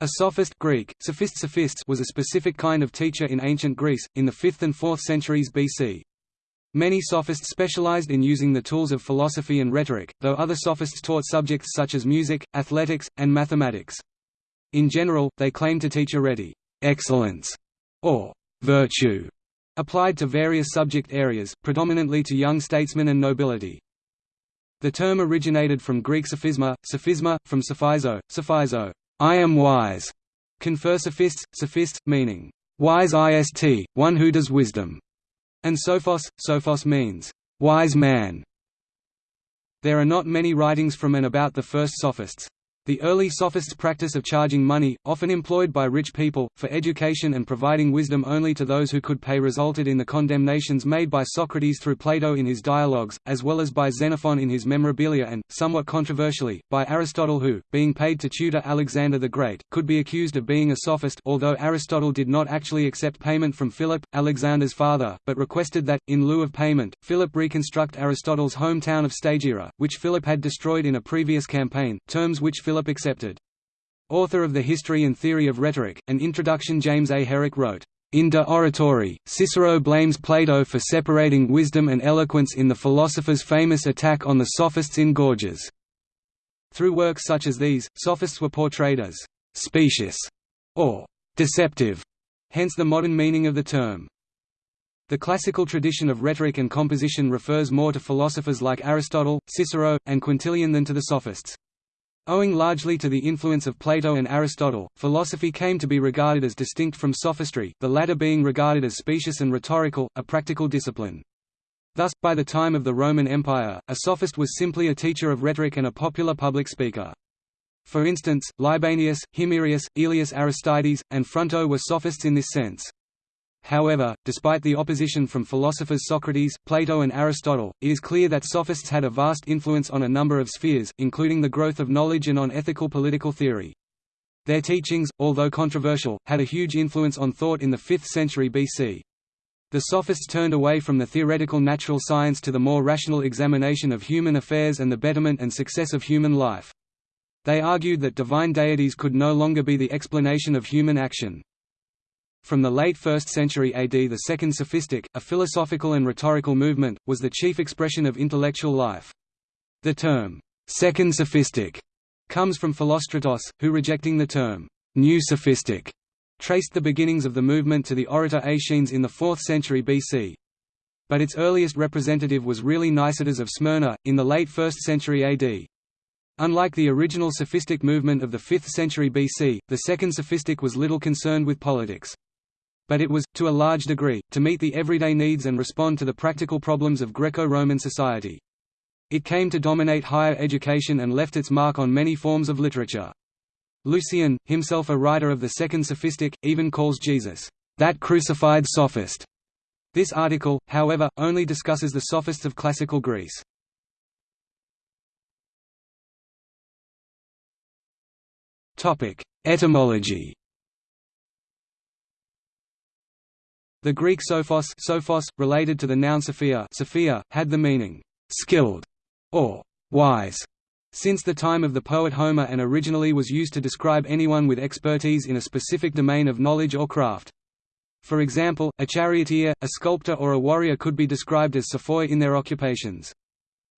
A sophist Greek, sophist sophistes was a specific kind of teacher in ancient Greece, in the 5th and 4th centuries BC. Many sophists specialized in using the tools of philosophy and rhetoric, though other sophists taught subjects such as music, athletics, and mathematics. In general, they claimed to teach arete excellence or virtue applied to various subject areas, predominantly to young statesmen and nobility. The term originated from Greek sophisma, sophisma, from sophizo, sophizo, I am wise, confer sophists, sophist, meaning, wise ist, one who does wisdom, and sophos, sophos means, wise man. There are not many writings from and about the first sophists. The early sophists' practice of charging money, often employed by rich people, for education and providing wisdom only to those who could pay resulted in the condemnations made by Socrates through Plato in his dialogues, as well as by Xenophon in his Memorabilia and, somewhat controversially, by Aristotle who, being paid to tutor Alexander the Great, could be accused of being a sophist although Aristotle did not actually accept payment from Philip, Alexander's father, but requested that, in lieu of payment, Philip reconstruct Aristotle's hometown of Stagira, which Philip had destroyed in a previous campaign, terms which Philip Philip accepted. Author of the History and Theory of Rhetoric, an introduction James A. Herrick wrote, in De Oratore, Cicero blames Plato for separating wisdom and eloquence in the philosopher's famous attack on the sophists in Gorgias. Through works such as these, sophists were portrayed as «specious» or «deceptive», hence the modern meaning of the term. The classical tradition of rhetoric and composition refers more to philosophers like Aristotle, Cicero, and Quintilian than to the sophists. Owing largely to the influence of Plato and Aristotle, philosophy came to be regarded as distinct from sophistry, the latter being regarded as specious and rhetorical, a practical discipline. Thus, by the time of the Roman Empire, a sophist was simply a teacher of rhetoric and a popular public speaker. For instance, Libanius, Himerius, Aelius Aristides, and Fronto were sophists in this sense. However, despite the opposition from philosophers Socrates, Plato and Aristotle, it is clear that sophists had a vast influence on a number of spheres, including the growth of knowledge and on ethical political theory. Their teachings, although controversial, had a huge influence on thought in the 5th century BC. The sophists turned away from the theoretical natural science to the more rational examination of human affairs and the betterment and success of human life. They argued that divine deities could no longer be the explanation of human action. From the late 1st century AD the Second Sophistic, a philosophical and rhetorical movement, was the chief expression of intellectual life. The term, Second Sophistic, comes from Philostratos, who rejecting the term, New Sophistic, traced the beginnings of the movement to the orator Aeschines in the 4th century BC. But its earliest representative was really Nicetas of Smyrna, in the late 1st century AD. Unlike the original sophistic movement of the 5th century BC, the Second Sophistic was little concerned with politics but it was, to a large degree, to meet the everyday needs and respond to the practical problems of Greco-Roman society. It came to dominate higher education and left its mark on many forms of literature. Lucian, himself a writer of the Second Sophistic, even calls Jesus, "...that crucified sophist." This article, however, only discusses the sophists of classical Greece. Etymology The Greek sophos, sophos related to the noun sophia, sophia had the meaning skilled or wise since the time of the poet Homer and originally was used to describe anyone with expertise in a specific domain of knowledge or craft. For example, a charioteer, a sculptor or a warrior could be described as sophoi in their occupations.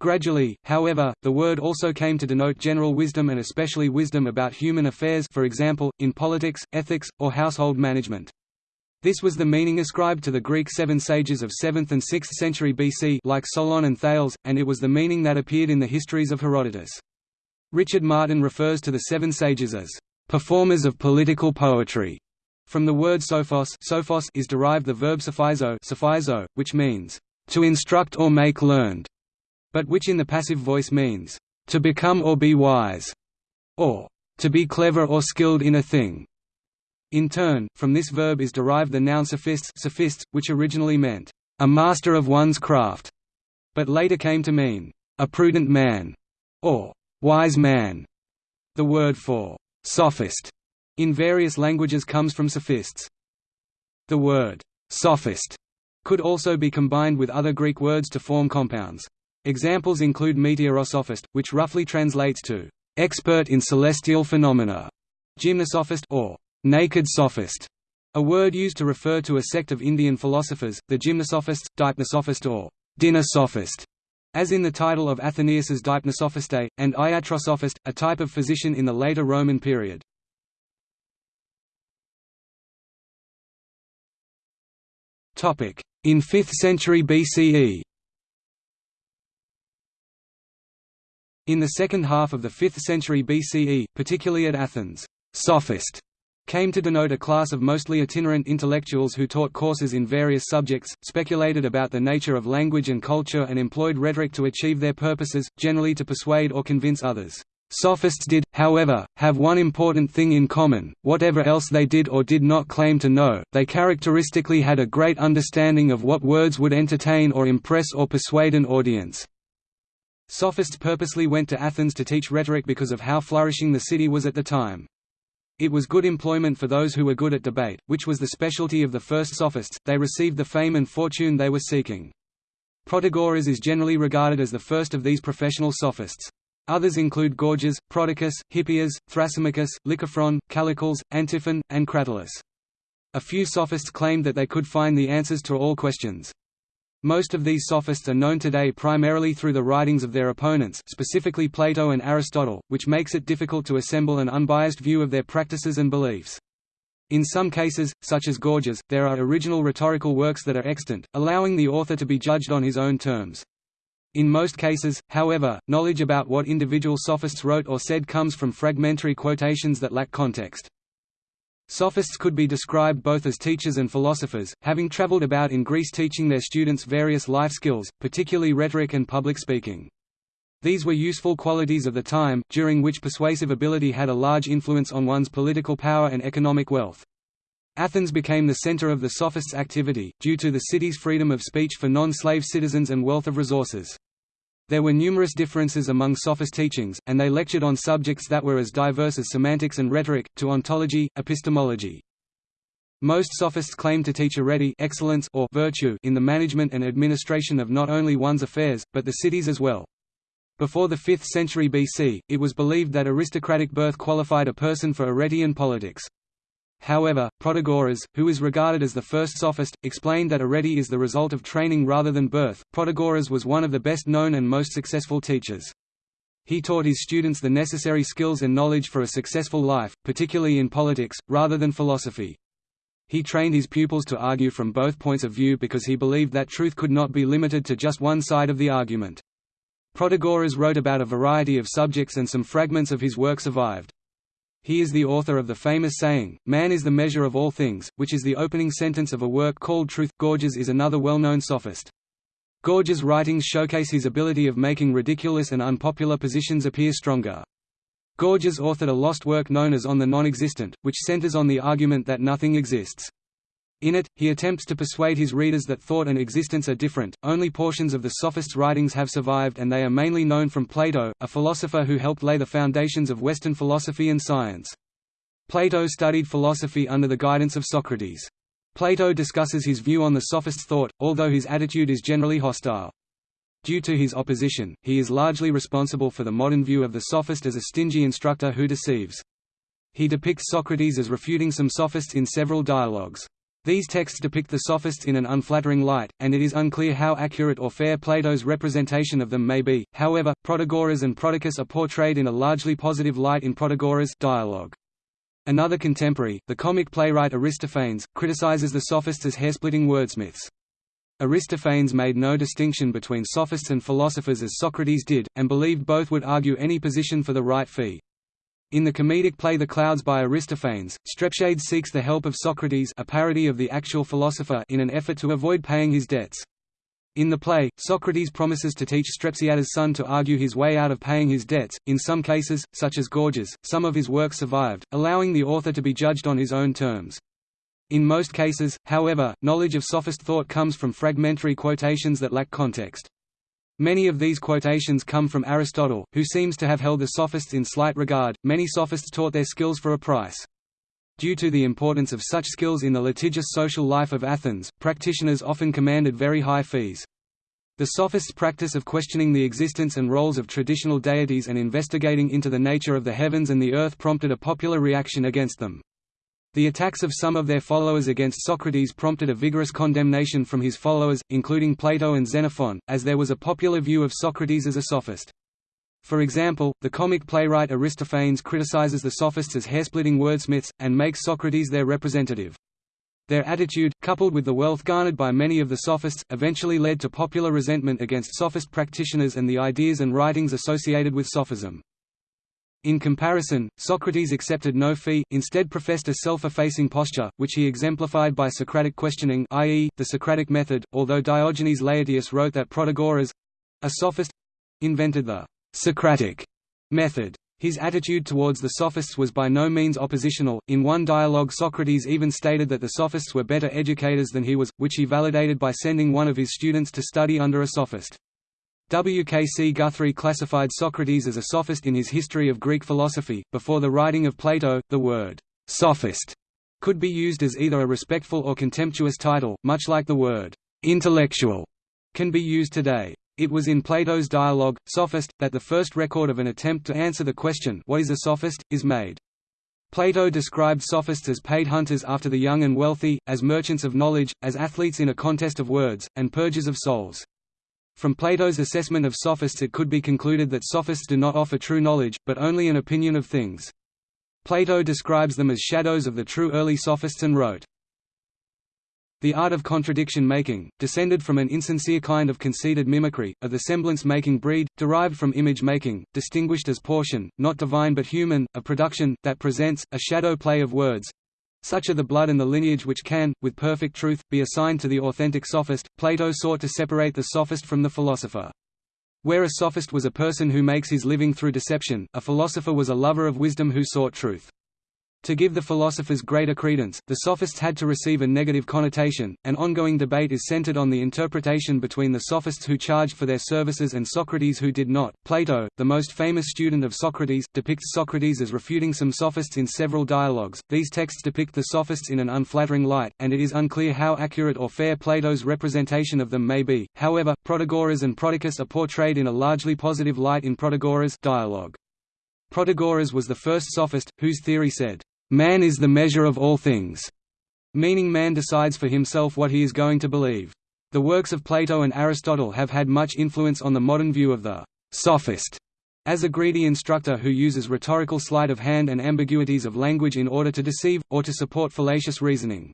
Gradually, however, the word also came to denote general wisdom and especially wisdom about human affairs for example, in politics, ethics, or household management. This was the meaning ascribed to the Greek seven sages of 7th and 6th century BC like Solon and Thales, and it was the meaning that appeared in the histories of Herodotus. Richard Martin refers to the seven sages as performers of political poetry. From the word sophos, sophos is derived the verb sophizo, sophizo which means to instruct or make learned, but which in the passive voice means to become or be wise, or to be clever or skilled in a thing. In turn, from this verb is derived the noun sophists, sophists which originally meant, a master of one's craft, but later came to mean, a prudent man, or wise man. The word for sophist in various languages comes from sophists. The word sophist could also be combined with other Greek words to form compounds. Examples include meteorosophist, which roughly translates to expert in celestial phenomena, Gymnosophist or naked sophist, a word used to refer to a sect of Indian philosophers, the Gymnosophists, Dipnosophist or dinner sophist, as in the title of Athenaeus's Dipnosophistae, and Iatrosophist, a type of physician in the later Roman period. In 5th century BCE In the second half of the 5th century BCE, particularly at Athens, sophist came to denote a class of mostly itinerant intellectuals who taught courses in various subjects, speculated about the nature of language and culture and employed rhetoric to achieve their purposes, generally to persuade or convince others. Sophists did, however, have one important thing in common, whatever else they did or did not claim to know, they characteristically had a great understanding of what words would entertain or impress or persuade an audience. Sophists purposely went to Athens to teach rhetoric because of how flourishing the city was at the time. It was good employment for those who were good at debate, which was the specialty of the first sophists, they received the fame and fortune they were seeking. Protagoras is generally regarded as the first of these professional sophists. Others include Gorgias, Prodicus, Hippias, Thrasymachus, Lycophron, Callicles, Antiphon, and Cratylus. A few sophists claimed that they could find the answers to all questions. Most of these sophists are known today primarily through the writings of their opponents specifically Plato and Aristotle, which makes it difficult to assemble an unbiased view of their practices and beliefs. In some cases, such as Gorgias, there are original rhetorical works that are extant, allowing the author to be judged on his own terms. In most cases, however, knowledge about what individual sophists wrote or said comes from fragmentary quotations that lack context. Sophists could be described both as teachers and philosophers, having traveled about in Greece teaching their students various life skills, particularly rhetoric and public speaking. These were useful qualities of the time, during which persuasive ability had a large influence on one's political power and economic wealth. Athens became the center of the sophists' activity, due to the city's freedom of speech for non-slave citizens and wealth of resources. There were numerous differences among sophist teachings, and they lectured on subjects that were as diverse as semantics and rhetoric, to ontology, epistemology. Most sophists claimed to teach arete excellence or virtue in the management and administration of not only one's affairs, but the city's as well. Before the 5th century BC, it was believed that aristocratic birth qualified a person for arete and politics. However, Protagoras, who is regarded as the first sophist, explained that arete is the result of training rather than birth. Protagoras was one of the best known and most successful teachers. He taught his students the necessary skills and knowledge for a successful life, particularly in politics, rather than philosophy. He trained his pupils to argue from both points of view because he believed that truth could not be limited to just one side of the argument. Protagoras wrote about a variety of subjects and some fragments of his work survived. He is the author of the famous saying, Man is the measure of all things, which is the opening sentence of a work called Truth. Gorgias is another well-known sophist. Gorgias' writings showcase his ability of making ridiculous and unpopular positions appear stronger. Gorgias authored a lost work known as On the Non-Existent, which centers on the argument that nothing exists. In it, he attempts to persuade his readers that thought and existence are different. Only portions of the Sophist's writings have survived, and they are mainly known from Plato, a philosopher who helped lay the foundations of Western philosophy and science. Plato studied philosophy under the guidance of Socrates. Plato discusses his view on the Sophist's thought, although his attitude is generally hostile. Due to his opposition, he is largely responsible for the modern view of the Sophist as a stingy instructor who deceives. He depicts Socrates as refuting some sophists in several dialogues. These texts depict the sophists in an unflattering light, and it is unclear how accurate or fair Plato's representation of them may be. However, Protagoras and Prodicus are portrayed in a largely positive light in Protagoras' dialogue. Another contemporary, the comic playwright Aristophanes, criticizes the sophists as hairsplitting wordsmiths. Aristophanes made no distinction between sophists and philosophers as Socrates did, and believed both would argue any position for the right fee. In the comedic play The Clouds by Aristophanes, Strepsiades seeks the help of Socrates a parody of the actual philosopher in an effort to avoid paying his debts. In the play, Socrates promises to teach Strepsiades' son to argue his way out of paying his debts. In some cases, such as Gorgias, some of his work survived, allowing the author to be judged on his own terms. In most cases, however, knowledge of sophist thought comes from fragmentary quotations that lack context. Many of these quotations come from Aristotle, who seems to have held the sophists in slight regard. Many sophists taught their skills for a price. Due to the importance of such skills in the litigious social life of Athens, practitioners often commanded very high fees. The Sophists' practice of questioning the existence and roles of traditional deities and investigating into the nature of the heavens and the earth prompted a popular reaction against them. The attacks of some of their followers against Socrates prompted a vigorous condemnation from his followers, including Plato and Xenophon, as there was a popular view of Socrates as a sophist. For example, the comic playwright Aristophanes criticizes the sophists as hairsplitting wordsmiths, and makes Socrates their representative. Their attitude, coupled with the wealth garnered by many of the sophists, eventually led to popular resentment against sophist practitioners and the ideas and writings associated with sophism. In comparison, Socrates accepted no fee, instead professed a self-effacing posture, which he exemplified by Socratic questioning i.e., the Socratic method, although Diogenes Laertius wrote that Protagoras—a sophist—invented the Socratic method. His attitude towards the sophists was by no means oppositional. In one dialogue, Socrates even stated that the sophists were better educators than he was, which he validated by sending one of his students to study under a sophist. W. K. C. Guthrie classified Socrates as a sophist in his History of Greek Philosophy. Before the writing of Plato, the word sophist could be used as either a respectful or contemptuous title, much like the word intellectual can be used today. It was in Plato's dialogue, Sophist, that the first record of an attempt to answer the question what is a sophist, is made. Plato described sophists as paid hunters after the young and wealthy, as merchants of knowledge, as athletes in a contest of words, and purgers of souls. From Plato's assessment of sophists it could be concluded that sophists do not offer true knowledge, but only an opinion of things. Plato describes them as shadows of the true early sophists and wrote, the art of contradiction-making, descended from an insincere kind of conceited mimicry, of the semblance-making breed, derived from image-making, distinguished as portion, not divine but human, a production, that presents, a shadow play of words. Such are the blood and the lineage which can, with perfect truth, be assigned to the authentic sophist. Plato sought to separate the sophist from the philosopher. Where a sophist was a person who makes his living through deception, a philosopher was a lover of wisdom who sought truth. To give the philosophers greater credence, the sophists had to receive a negative connotation. An ongoing debate is centered on the interpretation between the sophists who charged for their services and Socrates who did not. Plato, the most famous student of Socrates, depicts Socrates as refuting some sophists in several dialogues. These texts depict the sophists in an unflattering light, and it is unclear how accurate or fair Plato's representation of them may be. However, Protagoras and Prodicus are portrayed in a largely positive light in Protagoras dialogue. Protagoras was the first sophist, whose theory said, Man is the measure of all things, meaning man decides for himself what he is going to believe. The works of Plato and Aristotle have had much influence on the modern view of the sophist as a greedy instructor who uses rhetorical sleight of hand and ambiguities of language in order to deceive, or to support fallacious reasoning.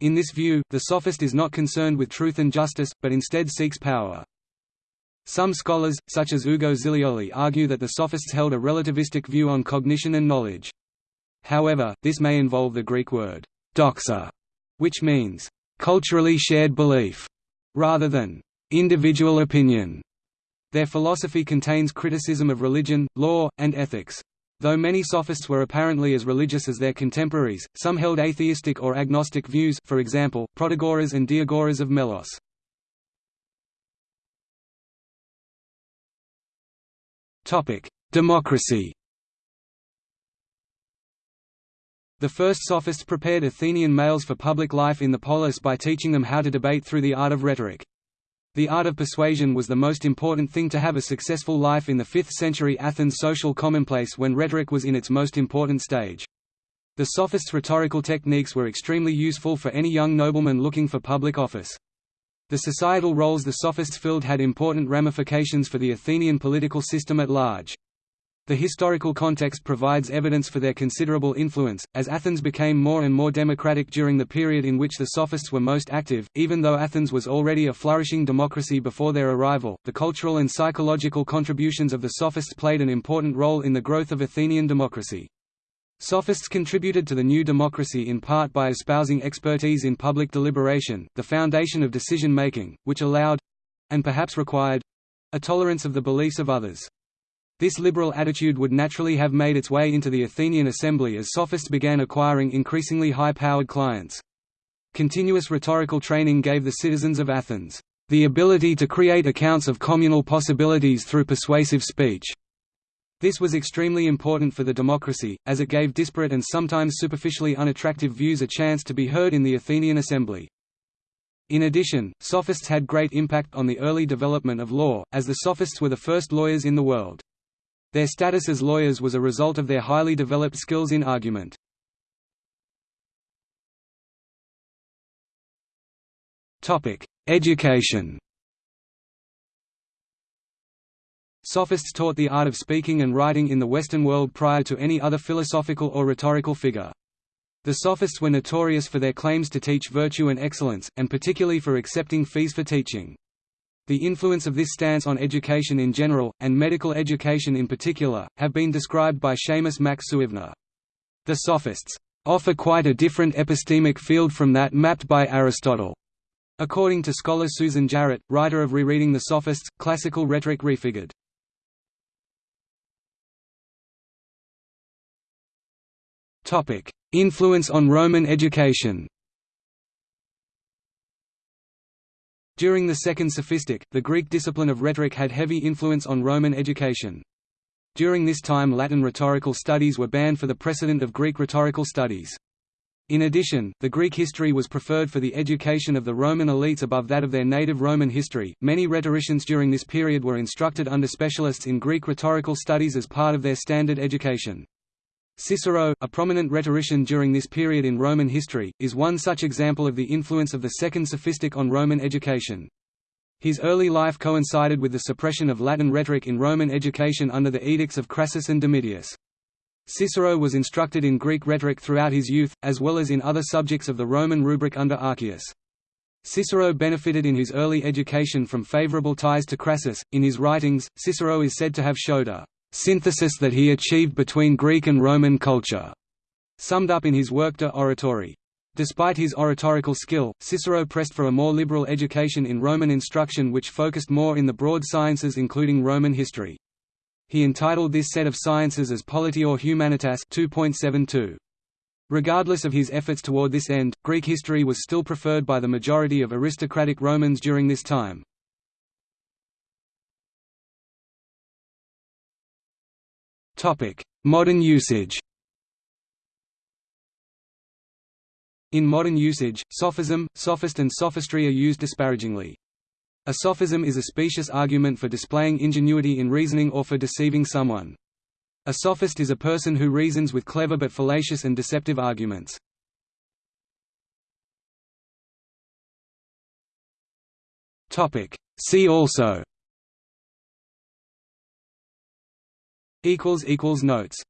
In this view, the sophist is not concerned with truth and justice, but instead seeks power. Some scholars, such as Ugo Zilioli argue that the sophists held a relativistic view on cognition and knowledge. However, this may involve the Greek word doxa, which means culturally shared belief, rather than individual opinion. Their philosophy contains criticism of religion, law, and ethics. Though many sophists were apparently as religious as their contemporaries, some held atheistic or agnostic views for example, Protagoras and Diagoras of Melos. Democracy The first sophists prepared Athenian males for public life in the polis by teaching them how to debate through the art of rhetoric. The art of persuasion was the most important thing to have a successful life in the 5th century Athens social commonplace when rhetoric was in its most important stage. The sophists' rhetorical techniques were extremely useful for any young nobleman looking for public office. The societal roles the sophists filled had important ramifications for the Athenian political system at large. The historical context provides evidence for their considerable influence, as Athens became more and more democratic during the period in which the Sophists were most active. Even though Athens was already a flourishing democracy before their arrival, the cultural and psychological contributions of the Sophists played an important role in the growth of Athenian democracy. Sophists contributed to the new democracy in part by espousing expertise in public deliberation, the foundation of decision-making, which allowed—and perhaps required—a tolerance of the beliefs of others. This liberal attitude would naturally have made its way into the Athenian assembly as sophists began acquiring increasingly high-powered clients. Continuous rhetorical training gave the citizens of Athens, "...the ability to create accounts of communal possibilities through persuasive speech." This was extremely important for the democracy, as it gave disparate and sometimes superficially unattractive views a chance to be heard in the Athenian assembly. In addition, sophists had great impact on the early development of law, as the sophists were the first lawyers in the world. Their status as lawyers was a result of their highly developed skills in argument. Education Sophists taught the art of speaking and writing in the Western world prior to any other philosophical or rhetorical figure. The Sophists were notorious for their claims to teach virtue and excellence, and particularly for accepting fees for teaching. The influence of this stance on education in general, and medical education in particular, have been described by Seamus Mac Suibhne. The Sophists offer quite a different epistemic field from that mapped by Aristotle. According to scholar Susan Jarratt, writer of Rereading the Sophists, Classical Rhetoric Refigured. Influence on Roman education During the Second Sophistic, the Greek discipline of rhetoric had heavy influence on Roman education. During this time Latin rhetorical studies were banned for the precedent of Greek rhetorical studies. In addition, the Greek history was preferred for the education of the Roman elites above that of their native Roman history. Many rhetoricians during this period were instructed under specialists in Greek rhetorical studies as part of their standard education. Cicero, a prominent rhetorician during this period in Roman history, is one such example of the influence of the Second Sophistic on Roman education. His early life coincided with the suppression of Latin rhetoric in Roman education under the edicts of Crassus and Domitius. Cicero was instructed in Greek rhetoric throughout his youth, as well as in other subjects of the Roman rubric under Archias. Cicero benefited in his early education from favorable ties to Crassus. In his writings, Cicero is said to have showed a synthesis that he achieved between Greek and Roman culture, summed up in his work De Oratore. Despite his oratorical skill, Cicero pressed for a more liberal education in Roman instruction which focused more in the broad sciences including Roman history. He entitled this set of sciences as politior humanitas 2.72. Regardless of his efforts toward this end, Greek history was still preferred by the majority of aristocratic Romans during this time. Modern usage In modern usage, sophism, sophist and sophistry are used disparagingly. A sophism is a specious argument for displaying ingenuity in reasoning or for deceiving someone. A sophist is a person who reasons with clever but fallacious and deceptive arguments. See also Notes